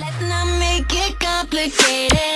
Let's not make it complicated.